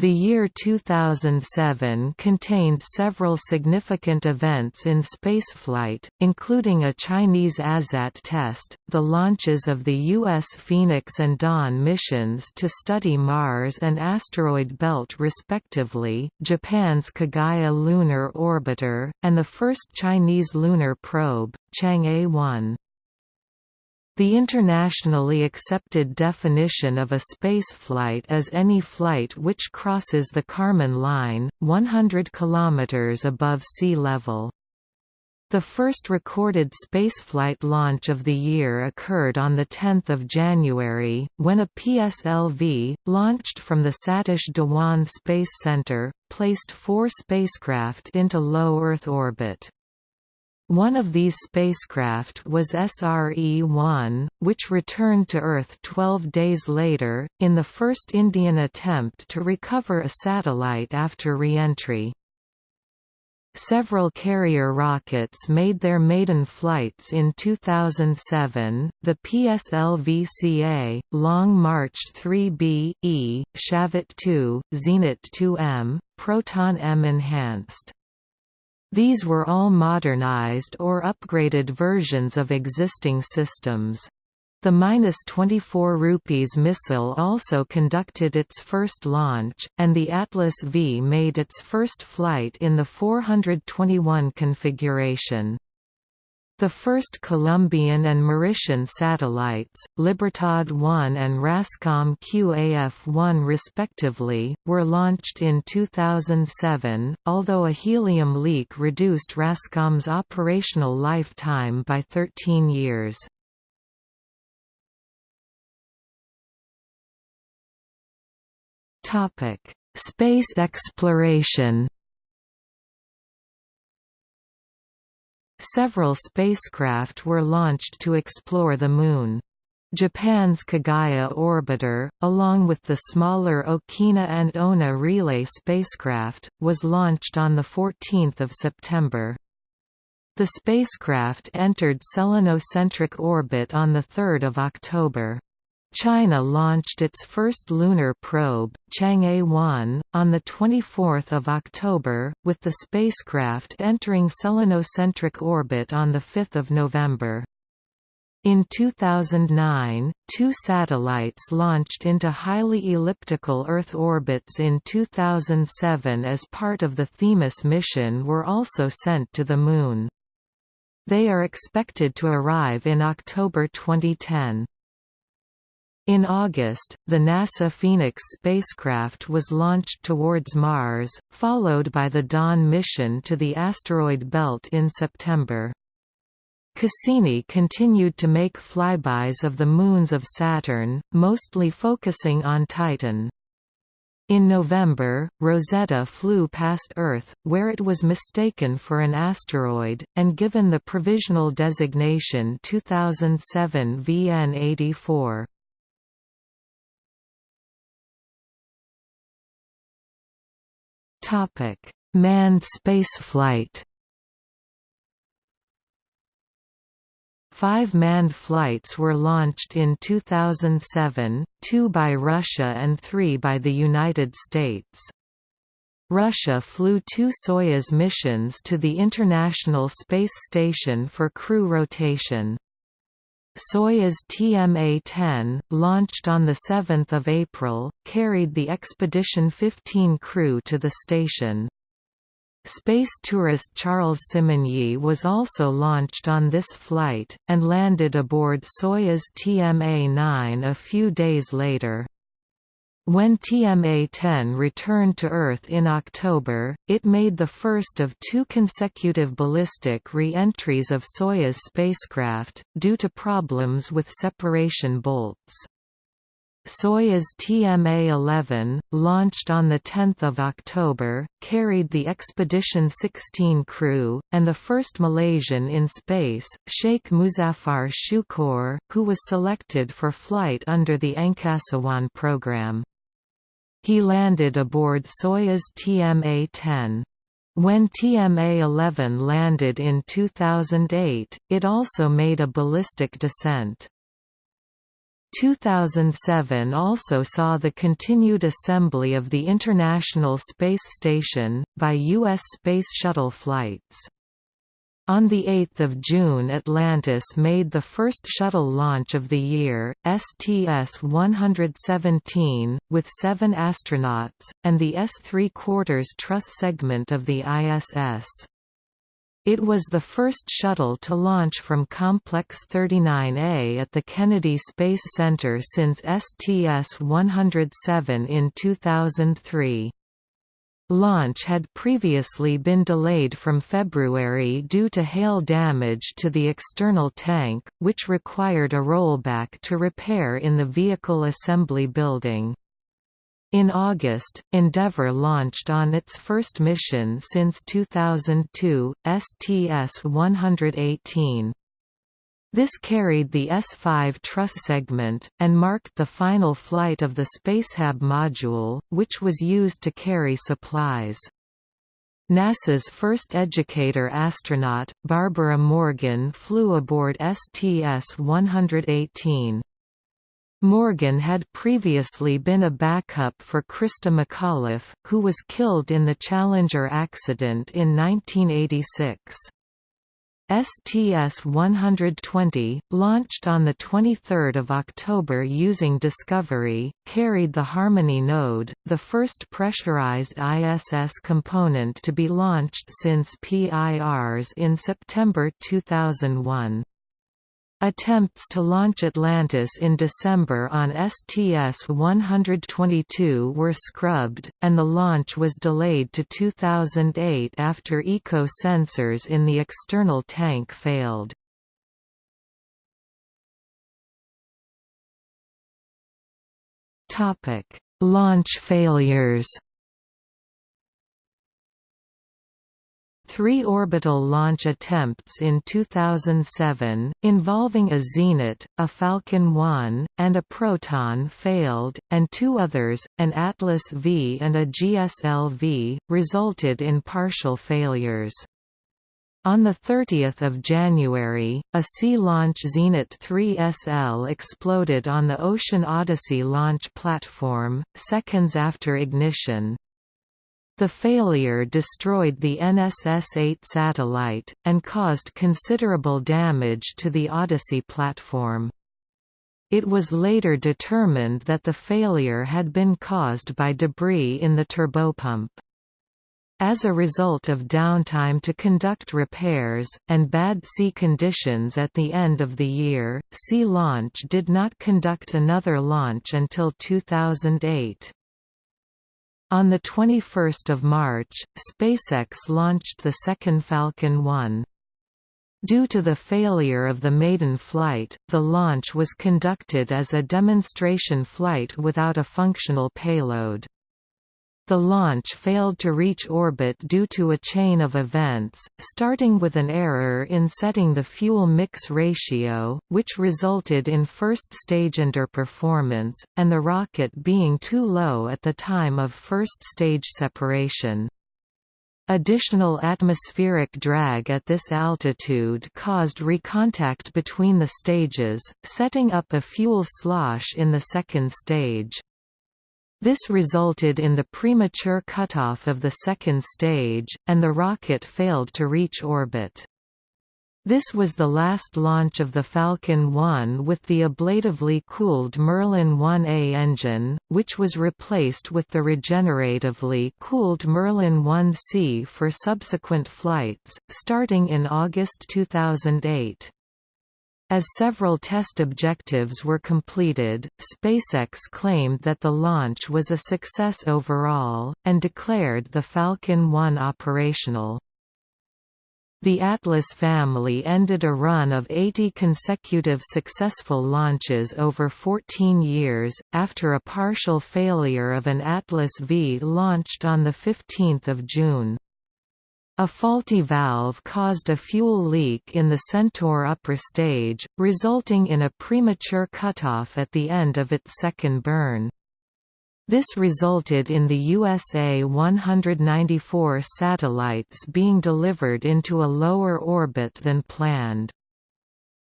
The year 2007 contained several significant events in spaceflight, including a Chinese ASAT test, the launches of the U.S. Phoenix and Dawn missions to study Mars and asteroid belt respectively, Japan's Kaguya lunar orbiter, and the first Chinese lunar probe, Chang'e 1. The internationally accepted definition of a spaceflight is any flight which crosses the Kármán line, 100 km above sea level. The first recorded spaceflight launch of the year occurred on 10 January, when a PSLV, launched from the Satish Dhawan Space Center, placed four spacecraft into low Earth orbit. One of these spacecraft was SRE-1, which returned to Earth 12 days later, in the first Indian attempt to recover a satellite after re-entry. Several carrier rockets made their maiden flights in 2007, the PSLV-CA, Long March 3B, E, Shavit 2, Zenit 2M, Proton M enhanced. These were all modernized or upgraded versions of existing systems. The -24 rupees missile also conducted its first launch, and the Atlas V made its first flight in the 421 configuration. The first Colombian and Mauritian satellites, Libertad 1 and Rascom QAF-1 respectively, were launched in 2007, although a helium leak reduced Rascom's operational lifetime by 13 years. Space exploration Several spacecraft were launched to explore the Moon. Japan's Kaguya orbiter, along with the smaller Okina and Ouna relay spacecraft, was launched on 14 September. The spacecraft entered selenocentric orbit on 3 October. China launched its first lunar probe, Chang'e 1, on 24 October, with the spacecraft entering selenocentric orbit on 5 November. In 2009, two satellites launched into highly elliptical Earth orbits in 2007 as part of the Themis mission were also sent to the Moon. They are expected to arrive in October 2010. In August, the NASA Phoenix spacecraft was launched towards Mars, followed by the Dawn mission to the asteroid belt in September. Cassini continued to make flybys of the moons of Saturn, mostly focusing on Titan. In November, Rosetta flew past Earth, where it was mistaken for an asteroid, and given the provisional designation 2007 VN84. Topic: Manned spaceflight. Five manned flights were launched in 2007, two by Russia and three by the United States. Russia flew two Soyuz missions to the International Space Station for crew rotation. Soyuz TMA-10, launched on 7 April, carried the Expedition 15 crew to the station. Space tourist Charles Simonyi was also launched on this flight, and landed aboard Soyuz TMA-9 a few days later. When TMA-10 returned to Earth in October, it made the first of two consecutive ballistic re-entries of Soyuz spacecraft, due to problems with separation bolts. Soyuz TMA-11, launched on 10 October, carried the Expedition 16 crew, and the first Malaysian in space, Sheikh Muzaffar Shukor, who was selected for flight under the Angkasa program. He landed aboard Soyuz TMA-10. When TMA-11 landed in 2008, it also made a ballistic descent. 2007 also saw the continued assembly of the International Space Station, by U.S. Space Shuttle flights. On 8 June Atlantis made the first shuttle launch of the year, STS-117, with seven astronauts, and the S-3 quarters truss segment of the ISS. It was the first shuttle to launch from Complex 39A at the Kennedy Space Center since STS-107 in 2003. Launch had previously been delayed from February due to hail damage to the external tank, which required a rollback to repair in the Vehicle Assembly Building. In August, Endeavour launched on its first mission since 2002, STS-118. This carried the S5 truss segment, and marked the final flight of the Spacehab module, which was used to carry supplies. NASA's first educator astronaut, Barbara Morgan flew aboard STS-118. Morgan had previously been a backup for Christa McAuliffe, who was killed in the Challenger accident in 1986. STS-120, launched on 23 October using Discovery, carried the Harmony node, the first pressurized ISS component to be launched since Pirs in September 2001. Attempts to launch Atlantis in December on STS-122 were scrubbed, and the launch was delayed to 2008 after eco sensors in the external tank failed. Launch failures Three orbital launch attempts in 2007, involving a Zenit, a Falcon 1, and a Proton failed, and two others, an Atlas V and a GSLV, resulted in partial failures. On 30 January, a Sea-Launch Zenit 3SL exploded on the Ocean Odyssey launch platform, seconds after ignition. The failure destroyed the NSS-8 satellite, and caused considerable damage to the Odyssey platform. It was later determined that the failure had been caused by debris in the turbopump. As a result of downtime to conduct repairs, and bad sea conditions at the end of the year, Sea Launch did not conduct another launch until 2008. On 21 March, SpaceX launched the second Falcon 1. Due to the failure of the maiden flight, the launch was conducted as a demonstration flight without a functional payload. The launch failed to reach orbit due to a chain of events, starting with an error in setting the fuel mix ratio, which resulted in first-stage underperformance, and the rocket being too low at the time of first-stage separation. Additional atmospheric drag at this altitude caused recontact between the stages, setting up a fuel slosh in the second stage. This resulted in the premature cutoff of the second stage, and the rocket failed to reach orbit. This was the last launch of the Falcon 1 with the ablatively cooled Merlin 1A engine, which was replaced with the regeneratively cooled Merlin 1C for subsequent flights, starting in August 2008. As several test objectives were completed, SpaceX claimed that the launch was a success overall, and declared the Falcon 1 operational. The Atlas family ended a run of 80 consecutive successful launches over 14 years, after a partial failure of an Atlas V launched on 15 June. A faulty valve caused a fuel leak in the Centaur upper stage, resulting in a premature cutoff at the end of its second burn. This resulted in the USA 194 satellites being delivered into a lower orbit than planned.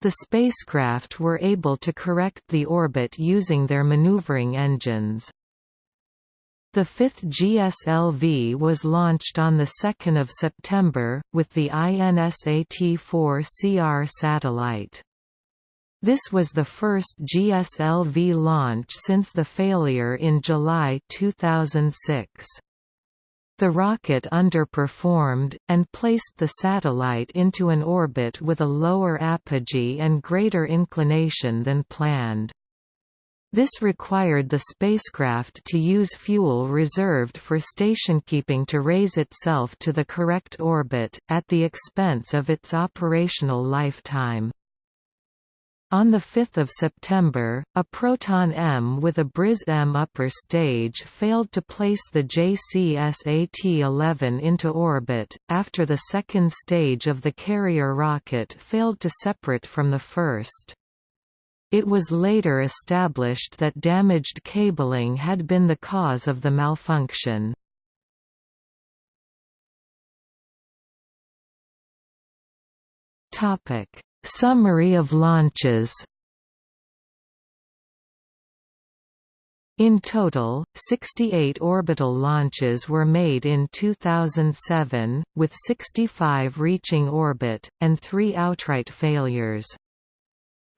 The spacecraft were able to correct the orbit using their maneuvering engines. The fifth GSLV was launched on 2 September, with the INSAT-4CR satellite. This was the first GSLV launch since the failure in July 2006. The rocket underperformed, and placed the satellite into an orbit with a lower apogee and greater inclination than planned. This required the spacecraft to use fuel reserved for stationkeeping to raise itself to the correct orbit, at the expense of its operational lifetime. On 5 September, a Proton-M with a Briz-M upper stage failed to place the JCSAT-11 into orbit, after the second stage of the carrier rocket failed to separate from the first. It was later established that damaged cabling had been the cause of the malfunction. Summary of launches In total, 68 orbital launches were made in 2007, with 65 reaching orbit, and three outright failures.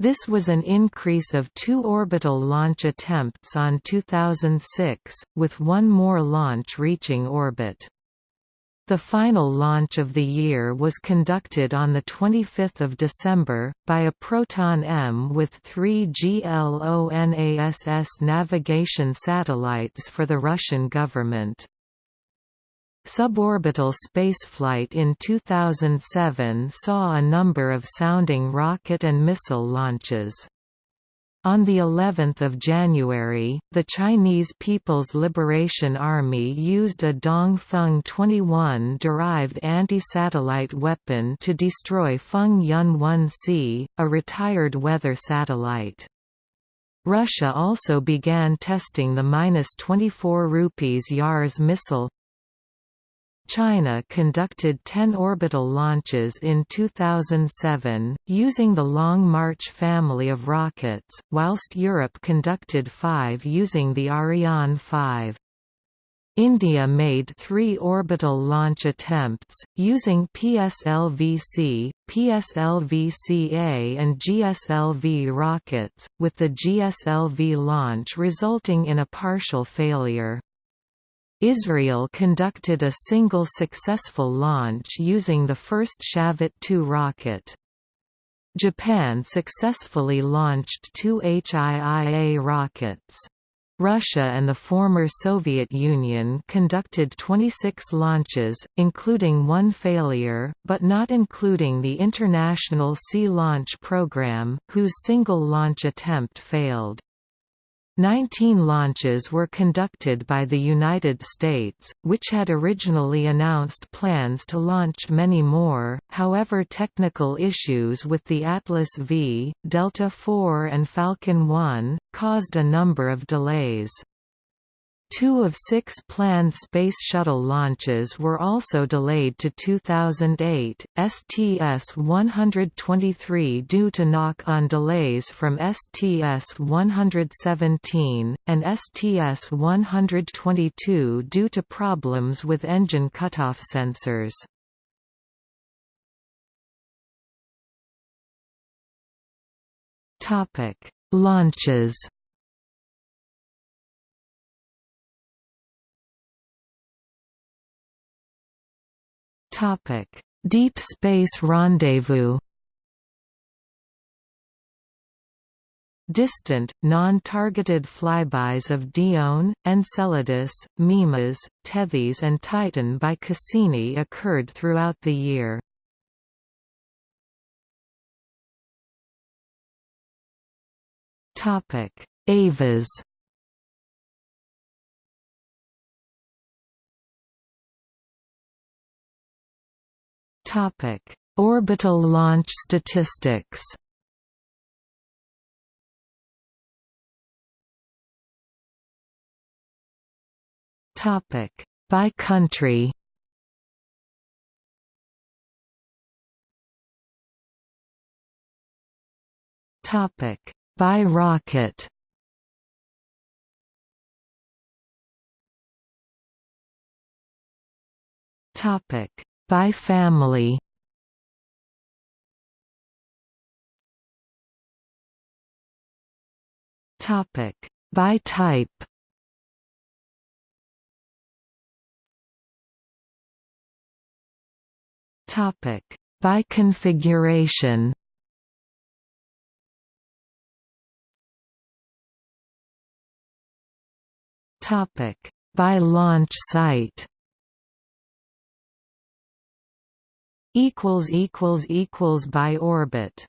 This was an increase of two orbital launch attempts on 2006, with one more launch reaching orbit. The final launch of the year was conducted on 25 December, by a Proton-M with three GLONASS navigation satellites for the Russian government. Suborbital spaceflight in 2007 saw a number of sounding rocket and missile launches. On the 11th of January, the Chinese People's Liberation Army used a Dongfeng 21 derived anti-satellite weapon to destroy Feng Yun 1C, a retired weather satellite. Russia also began testing the 24 rupees Yars missile China conducted 10 orbital launches in 2007, using the Long March family of rockets, whilst Europe conducted five using the Ariane 5. India made three orbital launch attempts, using PSLV-C, PSLV-CA and GSLV rockets, with the GSLV launch resulting in a partial failure. Israel conducted a single successful launch using the first Shavit 2 rocket. Japan successfully launched two HIIA rockets. Russia and the former Soviet Union conducted 26 launches, including one failure, but not including the International Sea Launch Program, whose single launch attempt failed. Nineteen launches were conducted by the United States, which had originally announced plans to launch many more, however technical issues with the Atlas V, Delta IV and Falcon 1, caused a number of delays. Two of six planned Space Shuttle launches were also delayed to 2008, STS-123 due to knock-on delays from STS-117, and STS-122 due to problems with engine cutoff sensors. Launches Topic: Deep Space Rendezvous. Distant, non-targeted flybys of Dione, Enceladus, Mimas, Tethys and Titan by Cassini occurred throughout the year. Avas Topic: Orbital launch statistics. Topic: By country. Topic by rocket. Topic by family. Topic by type. Topic by configuration. Topic by launch site. Equals equals equals by orbit.